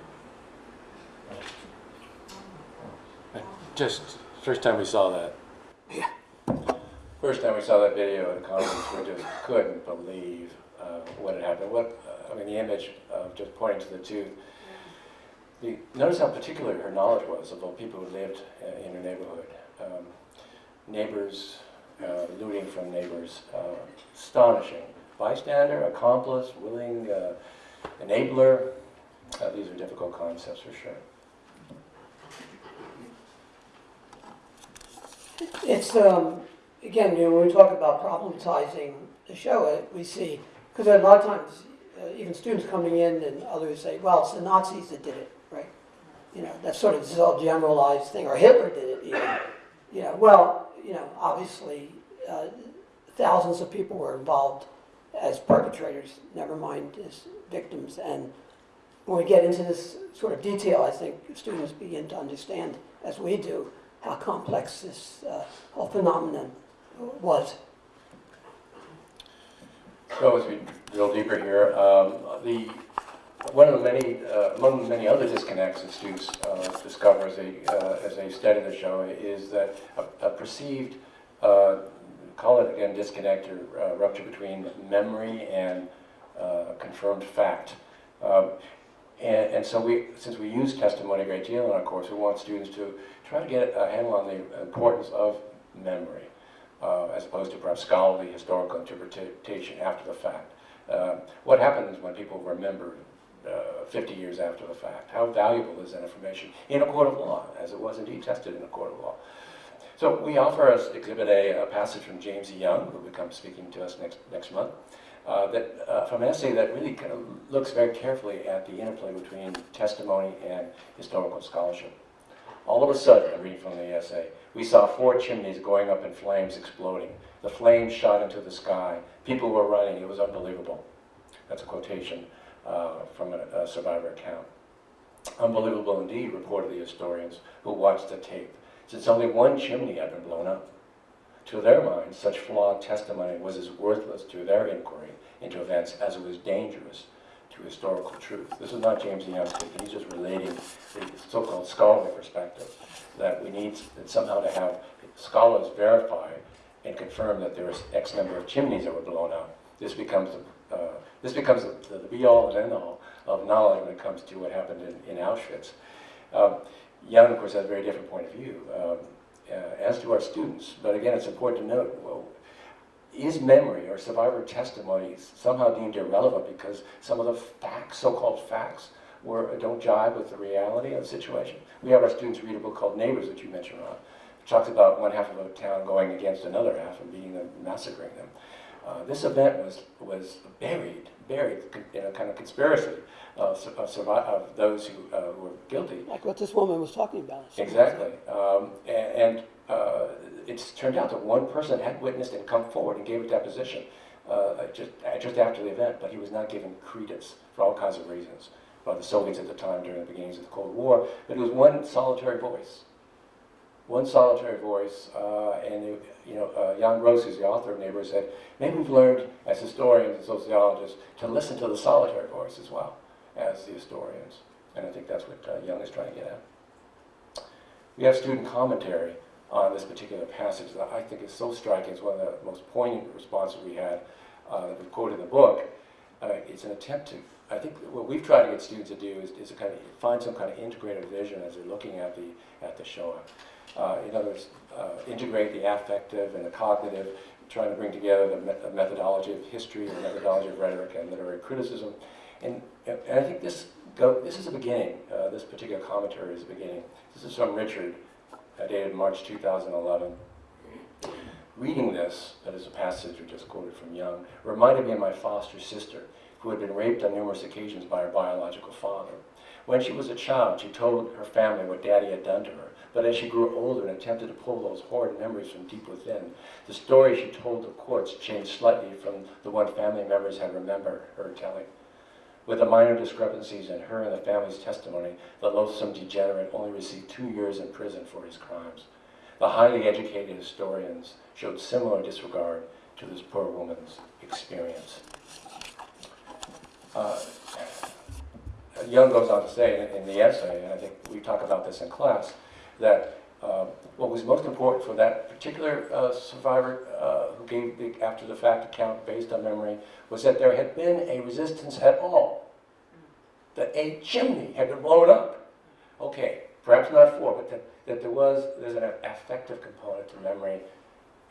Just first time we saw that. First time we saw that video at a conference, we just couldn't believe uh, what had happened. What, I mean, the image of just pointing to the tooth. Notice how particular her knowledge was of the people who lived uh, in her neighborhood. Um, neighbors, uh, looting from neighbors, uh, astonishing. Bystander, accomplice, willing uh, enabler. Uh, these are difficult concepts for sure. It's, um, again, you know, when we talk about problematizing the Shoah, uh, we see, because a lot of times, uh, even students coming in and others say, well, it's the Nazis that did it, right? You know, that sort of this all generalized thing, or Hitler did it even. You know, well, you know, obviously, uh, thousands of people were involved as perpetrators, never mind as victims. And when we get into this sort of detail, I think students begin to understand, as we do, how complex this uh, whole phenomenon was. So as we drill deeper here, um, the, one of the many, uh, among many other disconnects that students uh, discover as they, uh, as they study the Shoah is that a, a perceived, uh, call it again disconnect or uh, rupture between memory and uh, confirmed fact. Um, and, and so we, since we use testimony a great deal in our course, we want students to try to get a handle on the importance of memory uh, as opposed to perhaps scholarly historical interpretation after the fact. Uh, what happens when people remember uh, 50 years after the fact? How valuable is that information in a court of law, as it was indeed tested in a court of law? So we offer as Exhibit A a passage from James. Young, who will come speaking to us next, next month, uh, that, uh, from an essay that really kind of looks very carefully at the interplay between testimony and historical scholarship. All of a sudden, I'm reading from the essay, we saw four chimneys going up in flames exploding. The flames shot into the sky. People were running. It was unbelievable. That's a quotation uh, from a, a survivor account. Unbelievable indeed, reported the historians who watched the tape, since only one chimney had been blown up. to their minds, such flawed testimony was as worthless to their inquiry into events as it was dangerous to historical truth. This is not James Young speaking, he's just relating the so-called scholarly perspective, that we need somehow to have scholars verify and confirm that there was X number of chimneys that were blown out. This becomes, uh, this becomes the, the be-all and end-all of knowledge when it comes to what happened in, in Auschwitz. Um, Young, of course, has a very different point of view, um, uh, as do our students. But again, it's important to note, well, is memory or survivor testimony somehow deemed irrelevant because some of the facts, so-called facts, were, don't jive with the reality of the situation? We have our students read a book called Neighbors that you mentioned, Ron. It talks about one half of a town going against another half and beating them, massacring them. Uh, this event was, was buried, buried in a kind of conspiracy of, of, of those who uh, were guilty. Like what this woman was talking about. Exactly. Um, and and uh, it's turned out that one person had witnessed and come forward and gave a deposition uh, just, just after the event, but he was not given credence for all kinds of reasons by the Soviets at the time during the beginnings of the Cold War. But it was one solitary voice. One solitary voice, uh, and it, you know, uh, Jan Gross, who's the author of Neighbors, said, maybe we've learned as historians and sociologists to listen to the solitary voice as well as the historians. And I think that's what uh, Young is trying to get at. We have student commentary on this particular passage that I think is so striking. It's one of the most poignant responses we had uh, that we quoted in the book. Uh, it's an attempt to, I think what we've tried to get students to do is, is to kind of find some kind of integrated vision as they're looking at the, at the Shoah. Uh, in other words, uh, integrate the affective and the cognitive, trying to bring together the me- methodology of history, the methodology of rhetoric and literary criticism. And, and I think this, go, this is a beginning. Uh, this particular commentary is a beginning. This is from Richard, uh, dated March 2011. Reading this, that is a passage we just quoted from Young, reminded me of my foster sister, who had been raped on numerous occasions by her biological father. When she was a child, she told her family what Daddy had done to her. But as she grew older and attempted to pull those horrid memories from deep within, the story she told the courts changed slightly from the one family members had remembered her telling. With the minor discrepancies in her and the family's testimony, the loathsome degenerate only received two years in prison for his crimes. The highly educated historians showed similar disregard to this poor woman's experience. Uh, Young goes on to say in, in the essay, and I think we talk about this in class, that uh, what was most important for that particular uh, survivor uh, who gave the after the fact account based on memory was that there had been a resistance at all, that a chimney had been blown up. Okay, perhaps not four, but that, that there was there's an affective component to memory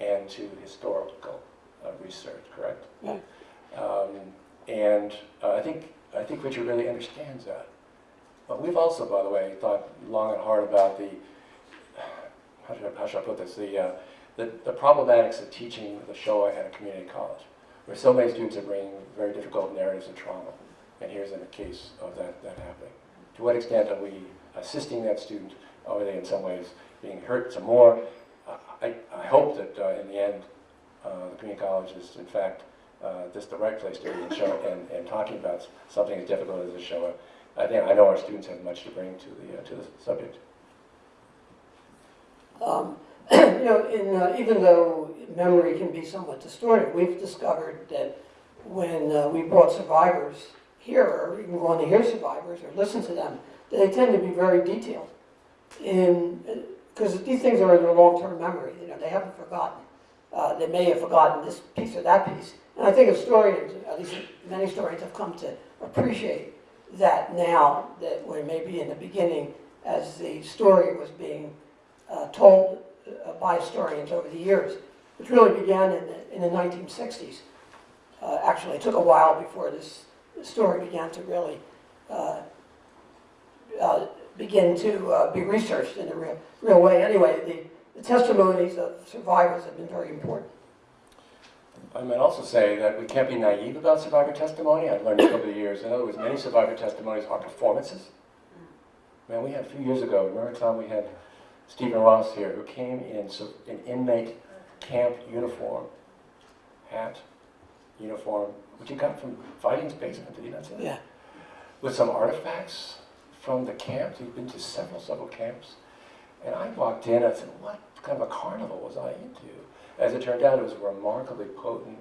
and to historical uh, research, correct? Right. Um, and uh, I think I think Richard really understands that. But we've also, by the way, thought long and hard about the how should I, how should I put this the, uh, the the problematics of teaching the Shoah at a community college, where so many students are bringing very difficult narratives of trauma, and here's a case of that that happening. To what extent are we assisting that student? Are they in some ways being hurt some more? I, I hope that uh, in the end, uh, the community college is in fact uh, this the right place to be and, show, and, and talking about something as difficult as a Shoah. I think I know our students have much to bring to the uh, to the subject. Um, you know, in, uh, even though memory can be somewhat distorted, we've discovered that when uh, we brought survivors here, or even going to hear survivors or listen to them, they tend to be very detailed. In because these things are in their long-term memory. You know, they haven't forgotten. Uh, they may have forgotten this piece or that piece. And I think historians, at least many historians, have come to appreciate that now that we're maybe in the beginning as the story was being uh, told uh, by historians over the years, which really began in the, in the 1960s. Uh, actually, it took a while before this story began to really uh, uh, begin to uh, be researched in a real, real way. Anyway, the, the testimonies of survivors have been very important. I might also say that we can't be naive about survivor testimony. I've learned over the years. In other words, many survivor testimonies are performances. Man, we had a few years ago, remember Tom, we had Stephen Ross here, who came in so- in inmate camp uniform, hat, uniform, which he got from Fighting's basement, did he not say that? Yeah. With some artifacts from the camps. He'd been to several, several camps. And I walked in, I said, what kind of a carnival was I into? As it turned out, it was remarkably potent.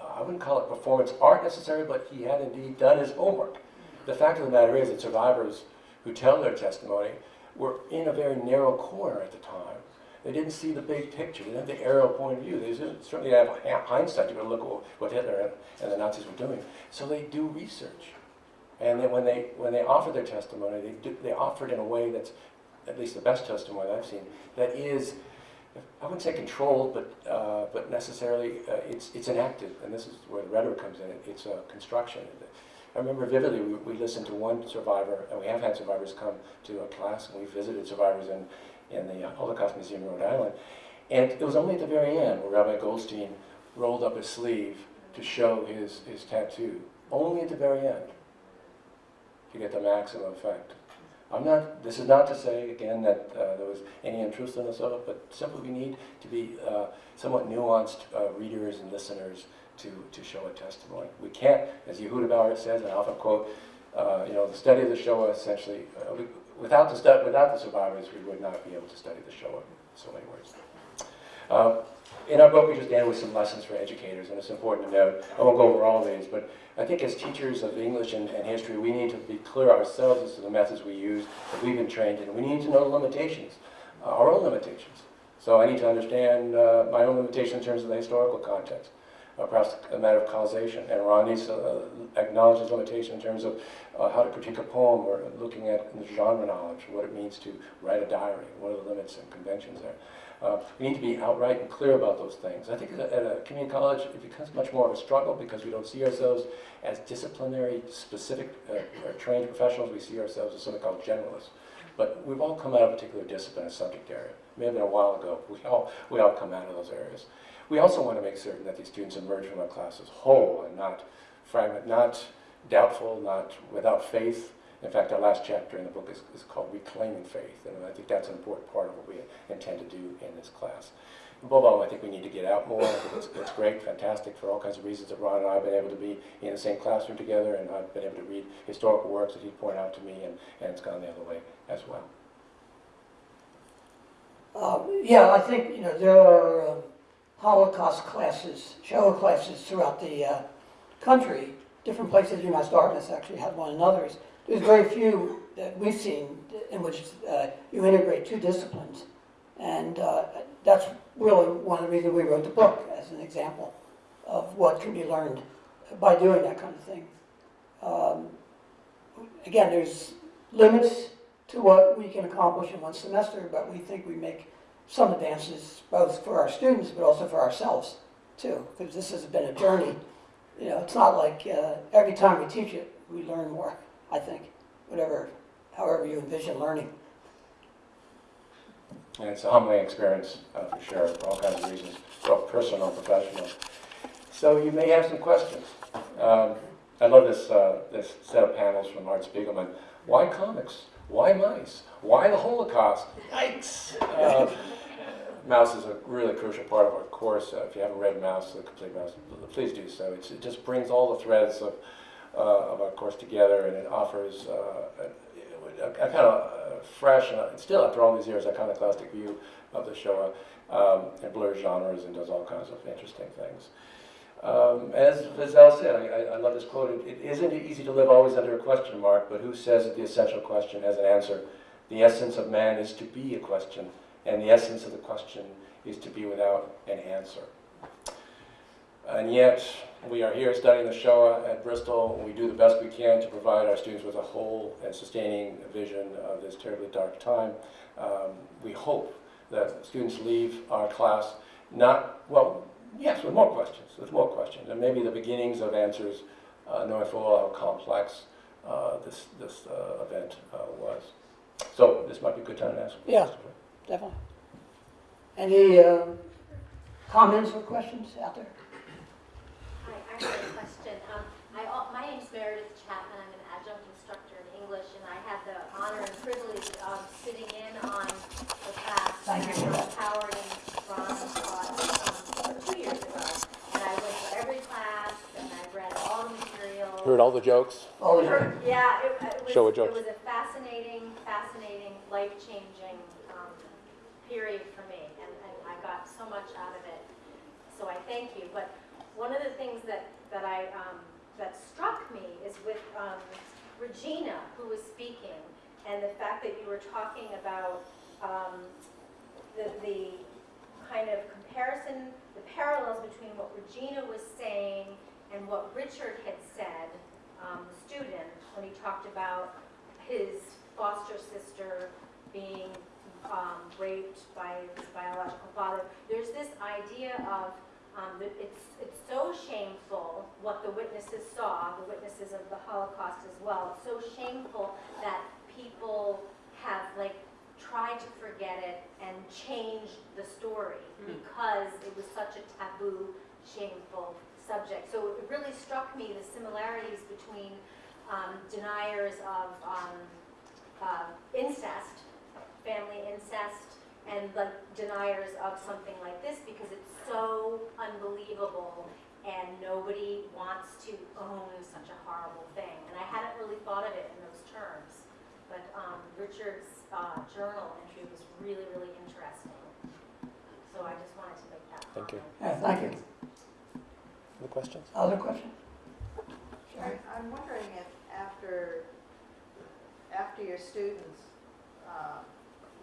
uh, I wouldn't call it performance art necessarily, but he had indeed done his homework. The fact of the matter is that survivors who tell their testimony were in a very narrow corner at the time. They didn't see the big picture. They didn't have the aerial point of view. They certainly didn't- have hindsight. You look at what Hitler and- and the Nazis were doing. So they do research. And then when they, when they offer their testimony, they, do, they offer it in a way that's, at least the best testimony I've seen, that is, I wouldn't say controlled, but, uh, but necessarily, uh, it's, it's enacted. And this is where the rhetoric comes in. It's a construction. I remember vividly, we, we listened to one survivor, and we have had survivors come to a class, and we visited survivors in, in the uh, Holocaust Museum in Rhode Island. And it was only at the very end where Rabbi Goldstein rolled up his sleeve to show his, his tattoo. Only at the very end to get the maximum effect. I'm not, this is not to say, again, that uh, there was any untruthfulness of it, but simply we need to be uh, somewhat nuanced uh, readers and listeners to, to show a testimony. We can't, as Yehuda Bauer says, and I often quote, uh, you know, the study of the Shoah essentially, uh, we, without, the without the survivors, we would not be able to study the Shoah, in so many words. In our book, we just ended with some lessons for educators, and it's important to note, I won't go over all of these, but I think as teachers of English and, and history, we need to be clear ourselves as to the methods we use that we've been trained in. We need to know the limitations, uh, our own limitations. So I need to understand uh, my own limitations in terms of the historical context, uh, perhaps a matter of causation. And Ron needs to uh, acknowledge his limitation in terms of uh, how to critique a poem or looking at the genre knowledge, what it means to write a diary, what are the limits and conventions there. Uh, we need to be outright and clear about those things. I think at a, community college, it becomes much more of a struggle because we don't see ourselves as disciplinary, specific, uh, or trained professionals. We see ourselves as something called generalists. But we've all come out of a particular discipline or subject area. It may have been a while ago. We all, we all come out of those areas. We also want to make certain that these students emerge from our classes whole and not fragment, not doubtful, not without faith. In fact, our last chapter in the book is, is called Reclaiming Faith, and I think that's an important part of what we intend to do in this class. Above all, I think we need to get out more. It's, it's great, fantastic for all kinds of reasons that Ron and I have been able to be in the same classroom together, and I've been able to read historical works that he pointed out to me, and, and it's gone the other way as well. Um, yeah, I think, you know, there are um, Holocaust classes, Shoah classes throughout the uh, country. Different places, UMass Dartmouth actually had one and others. There's very few that we've seen in which uh, you integrate two disciplines. And uh, that's really one of the reasons we wrote the book, as an example of what can be learned by doing that kind of thing. Um, again, there's limits to what we can accomplish in one semester, but we think we make some advances both for our students but also for ourselves too, because this has been a journey. You know, it's not like uh, every time we teach it, we learn more, I think, whatever, however you envision learning. And it's a humbling experience, uh, for sure, for all kinds of reasons, both personal and professional. So you may have some questions. Um, I love this, uh, this set of panels from Art Spiegelman. Why comics? Why mice? Why the Holocaust? Yikes! Uh, Maus is a really crucial part of our course. Uh, if you haven't read Maus, the complete Maus, please do so. It's, it just brings all the threads of, of our course together, and it offers uh, a, a, kind of uh, fresh, and still after all these years, a iconoclastic view of the Shoah. Um, it blurs genres and does all kinds of interesting things. Um, as Val said, I, I, love this quote, it isn't easy to live always under a question mark, but who says that the essential question has an answer? The essence of man is to be a question, and the essence of the question is to be without an answer. And yet, we are here studying the Shoah at Bristol, we do the best we can to provide our students with a whole and sustaining vision of this terribly dark time. Um, we hope that students leave our class not, well, yes, with more questions, with more questions, and maybe the beginnings of answers, uh, knowing full well how complex uh, this, this uh, event uh, was. So this might be a good time to ask. Yeah. Definitely. Any um, comments or questions out there? Hi, I have a question. Um, I, al- my name's Meredith Chapman. I'm an adjunct instructor in English, and I had the honor and privilege of sitting in on the class Thank you. that Howard and Ron taught um, two years ago. And I went to every class, and I read all the material. Heard all the jokes? Oh, Heard- Yeah, it, it was, Show a joke. it was a fascinating, fascinating, life-changing um, period for me, and, and I got so much out of it. So I thank you. But one of the things that, that I, um, that struck me is with um, Regina, who was speaking, and the fact that you were talking about um, the, the kind of comparison, the parallels between what Regina was saying and what Richard had said, um, the student, when he talked about his foster sister being um, raped by his biological father. There's this idea of um, it's it's so shameful what the witnesses saw, the witnesses of the Holocaust as well. It's so shameful that people have like tried to forget it and change the story because it was such a taboo, shameful subject. So it really struck me the similarities between um, deniers of um, uh, incest, family incest, and like deniers of something like this because it's so unbelievable and nobody wants to own such a horrible thing. And I hadn't really thought of it in those terms. But um, Richard's uh, journal entry was really, really interesting. So I just wanted to make that Thank you. Yeah, thank you. Other questions? Other questions? Sherry? I- I'm wondering if after, after your students uh,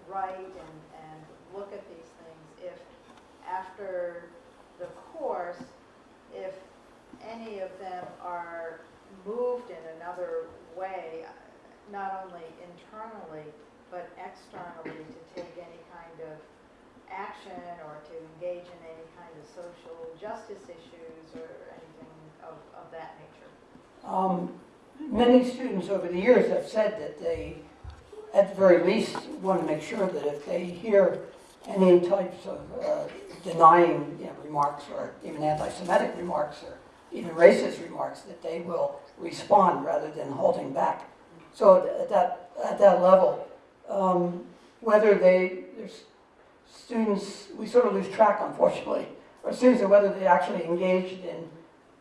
write and, and look at these things, if after the course, if any of them are moved in another way, not only internally, but externally to take any kind of action or to engage in any kind of social justice issues or anything of, of that nature. Um, Many students over the years have said that they, at the very least, want to make sure that if they hear any types of uh, denying you know, remarks or even anti-Semitic remarks or even racist remarks, that they will respond rather than holding back. So at that, at that level, um, whether they, there's students, we sort of lose track unfortunately, or students or whether they actually engaged in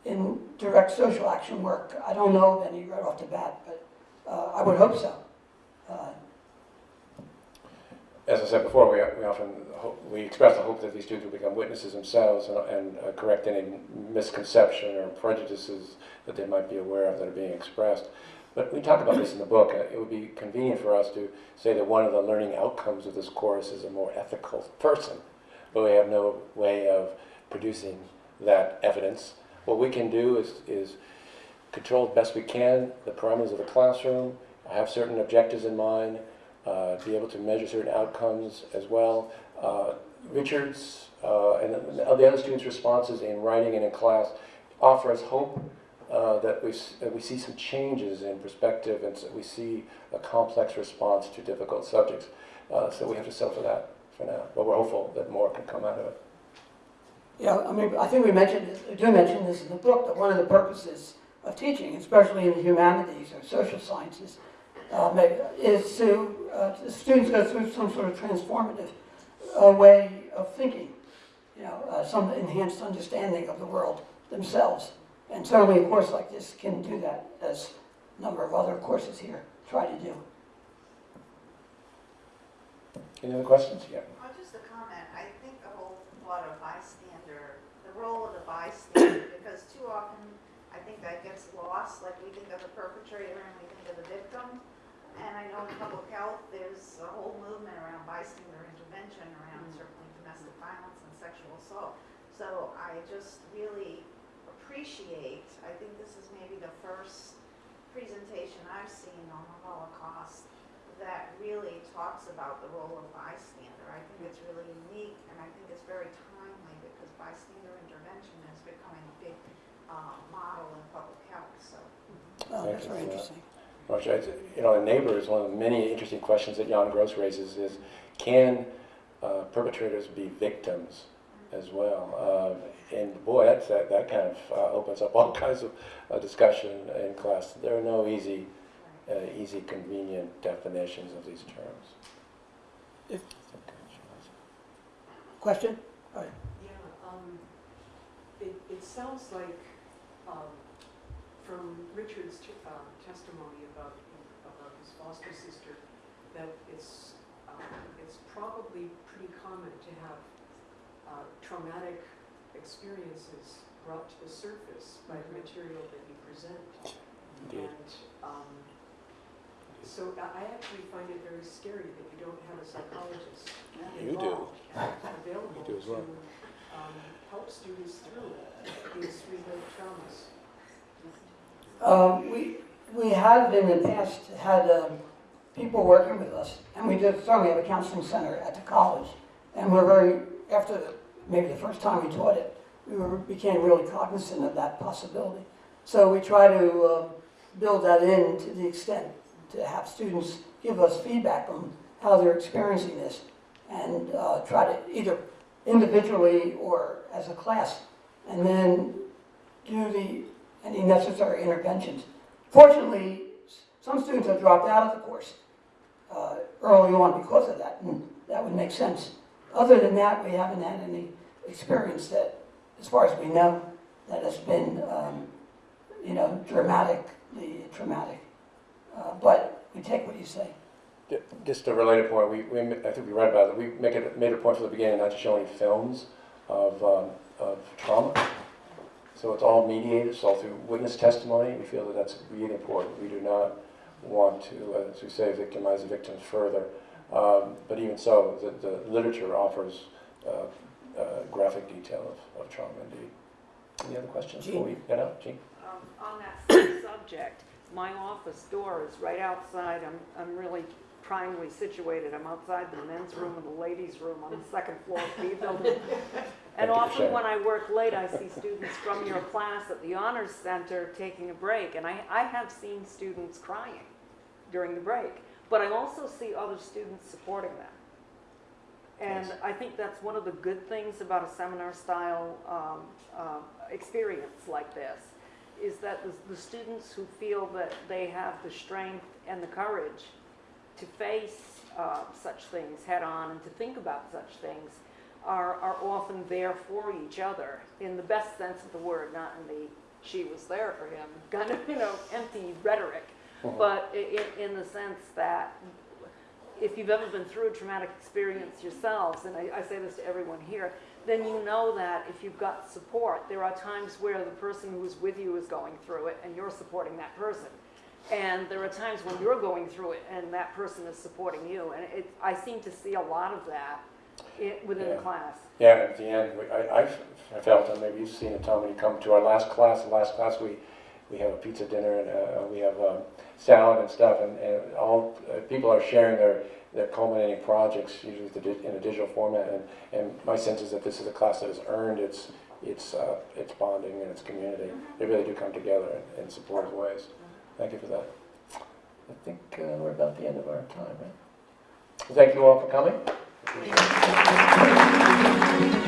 in direct social action work. I don't know of any right off the bat, but uh, I would hope so. Uh, As I said before, we, we often, hope, we express the hope that these students will become witnesses themselves and, and uh, correct any misconception or prejudices that they might be aware of that are being expressed. But we talk about this in the book. Uh, It would be convenient for us to say that one of the learning outcomes of this course is a more ethical person, but we have no way of producing that evidence. What we can do is, is control best we can the parameters of the classroom, have certain objectives in mind, uh, be able to measure certain outcomes as well. Uh, Richard's uh, and the other students' responses in writing and in class offer us hope uh, that, we, that we see some changes in perspective and so we see a complex response to difficult subjects. Uh, so we have to settle for that for now, but we're hopeful that more can come out of it. Yeah, I mean, I think we mentioned, this- we do mention this in the book, that one of the purposes of teaching, especially in the humanities or social sciences, uh, may- is to, uh, students go through some sort of transformative uh, way of thinking, you know, uh, some enhanced understanding of the world themselves. And certainly a course like this can do that, as a number of other courses here try to do. Any other questions? Yeah. Well, just a comment, I think the whole lot of bystander, the role of the bystander, because too often, I think that gets lost, like we think of the perpetrator and we think of the victim. And I know in public health, there's a whole movement around bystander intervention, around certainly domestic violence and sexual assault. So I just really appreciate, I think this is maybe the first presentation I've seen on the Holocaust that really talks about the role of bystander. I think it's really unique, and I think it's very timely because bystander intervention is becoming a big uh, model in public health. So Oh, that's very Thank that. interesting. Roger, I- you know, a neighbor is one of the many interesting questions that Jan Gross raises is, can uh, perpetrators be victims as well? Uh, and boy, that's, that, that kind of uh, opens up all kinds of uh, discussion in class. There are no easy, uh, easy, convenient definitions of these terms. If- Question? All right. Yeah, um, it, it sounds like, um, from Richard's, um, testimony about, about his foster sister, that it's, um, it's probably pretty common to have uh, traumatic experiences brought to the surface by the material that you present. Indeed. And um, so I I actually find it very scary that you don't have a psychologist You do. available You do as well. to um, help students through these relived traumas. Um, we, we have in the past had, um, people working with us, and we did, certainly have a counseling center at the college. And we're very, after maybe the first time we taught it, we were, became really cognizant of that possibility. So we try to, um, build that in to the extent to have students give us feedback on how they're experiencing this. And, uh, try to either individually or as a class, and then do the, any necessary interventions. Fortunately, some students have dropped out of the course uh, early on because of that, and that would make sense. Other than that, we haven't had any experience that, as far as we know, that has been, um, you know, dramatically traumatic. Uh, But we take what you say. Just a related point, we, we, I think we read about it, we make it, made a point from the beginning not to show any films of, um, of trauma. So it's all mediated, it's all through witness testimony, we feel that that's really important. We do not want to, uh, as we say, victimize the victims further. Um, But even so, the, the literature offers uh, uh, graphic detail of, of trauma indeed. Any other questions before we get out, Jean? Um, On that subject, my office door is right outside, I'm, I'm really primely situated, I'm outside the men's room and the ladies' room on the second floor of the building. And often when I work late, I see students from your class at the Honors Center taking a break, and I, I have seen students crying during the break, but I also see other students supporting them. And. I think that's one of the good things about a seminar-style um, um, experience like this, is that the, the students who feel that they have the strength and the courage to face uh, such things head-on and to think about such things are, are often there for each other, in the best sense of the word, not in the she was there for him, kind of, you know, empty rhetoric, Mhm. but i- i- in the sense that if you've ever been through a traumatic experience yourselves, and I, I say this to everyone here, then you know that if you've got support, there are times where the person who's with you is going through it and you're supporting that person. And there are times when you're going through it and that person is supporting you. And it, I seem to see a lot of that i within Yeah. the class. Yeah, at the end, we- I, I felt, and maybe you've seen it, Tom, when you come to our last class, the last class, we, we have a pizza dinner and uh, we have um, salad and stuff, and, and all, uh, people are sharing their, their culminating projects, usually with the di- in a digital format, and, and my sense is that this is a class that has earned its, its, uh, its bonding and its community. They really do come together in, in supportive ways. Thank you for that. I think uh, we're about the end of our time, right? Thank you all for coming. Thank you.